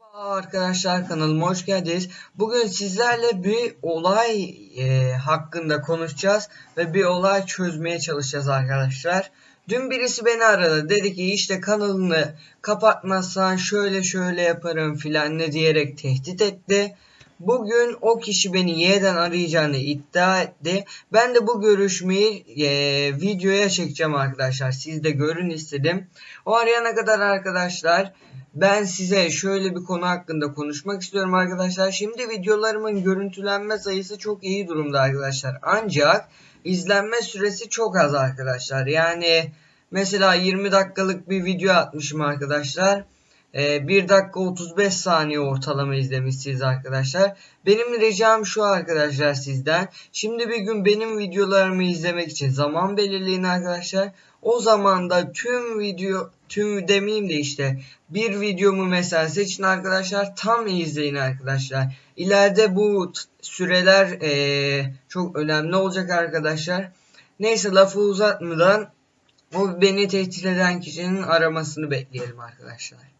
Merhaba arkadaşlar kanalıma hoş geldiniz. Bugün sizlerle bir olay e, hakkında konuşacağız ve bir olay çözmeye çalışacağız arkadaşlar. Dün birisi beni aradı dedi ki işte kanalını kapatmazsan şöyle şöyle yaparım filan ne diyerek tehdit etti. Bugün o kişi beni yeniden arayacağını iddia etti. Ben de bu görüşmeyi e, videoya çekeceğim arkadaşlar. Siz de görün istedim. O arayana kadar arkadaşlar ben size şöyle bir konu hakkında konuşmak istiyorum arkadaşlar. Şimdi videolarımın görüntülenme sayısı çok iyi durumda arkadaşlar. Ancak izlenme süresi çok az arkadaşlar. Yani mesela 20 dakikalık bir video atmışım arkadaşlar. 1 dakika 35 saniye ortalama izlemişsiniz arkadaşlar. Benim ricam şu arkadaşlar sizden. Şimdi bir gün benim videolarımı izlemek için zaman belirleyin arkadaşlar. O zaman da tüm video tüm demeyeyim de işte bir videomu mesela seçin arkadaşlar tam izleyin arkadaşlar. İleride bu süreler ee, çok önemli olacak arkadaşlar. Neyse lafı uzatmadan o beni tehdit eden kişinin aramasını bekleyelim arkadaşlar.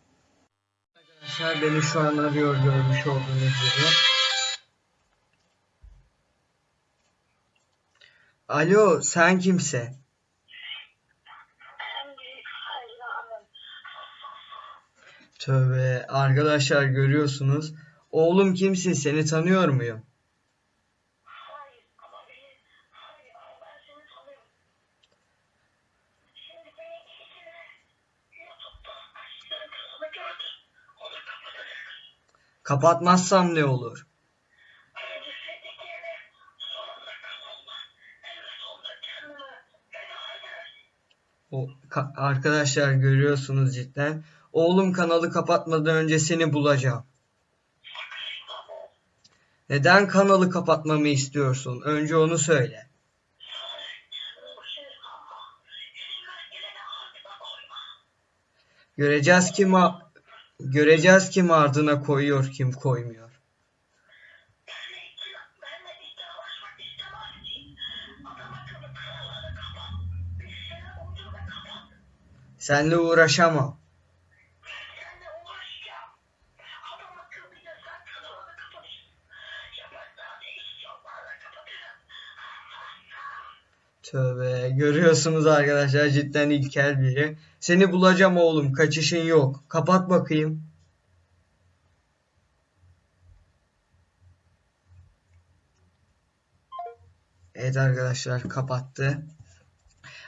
Arkadaşlar beni şu an arıyor görmüş olduğunuz gibi. Alo sen kimse? Tövbe arkadaşlar görüyorsunuz. Oğlum kimsin seni tanıyor muyum? Hayır ama beni hayır ama ben seni tanıyorum. Şimdi beni eğitimle YouTube'da açtığın kanalı gördüm. Onu kapatacak. Kapatmazsam ne olur? O ka- arkadaşlar görüyorsunuz cidden. Oğlum kanalı kapatmadan önce seni bulacağım. Neden kanalı kapatmamı istiyorsun? Önce onu söyle. Göreceğiz kim göreceğiz kim ardına koyuyor kim koymuyor. Benle ikna, benle iddialaşmak istemezsin. Adam akıllı kanalını kapat. Bir şeyler uydur ve kapat. Seninle uğraşamam. Seninle uğraşacağım. Adam akıllı bir de sen kanalını kapatırsın. Ya ben daha değişik yollarla kapatırım. Tövbe görüyorsunuz arkadaşlar cidden ilkel biri. Seni bulacağım oğlum kaçışın yok. Kapat bakayım. Evet arkadaşlar kapattı.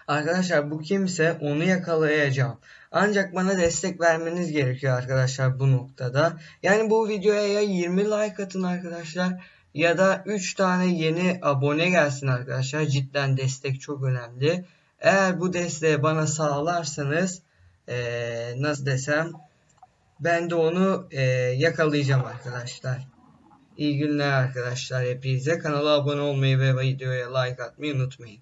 Arkadaşlar bu kimse onu yakalayacağım. Ancak bana destek vermeniz gerekiyor arkadaşlar bu noktada. Yani bu videoya ya 20 like atın arkadaşlar ya da 3 tane yeni abone gelsin arkadaşlar. Cidden destek çok önemli. Eğer bu desteği bana sağlarsanız eee, nasıl desem ben de onu eee, yakalayacağım arkadaşlar. İyi günler arkadaşlar hepinize. Kanala abone olmayı ve videoya like atmayı unutmayın.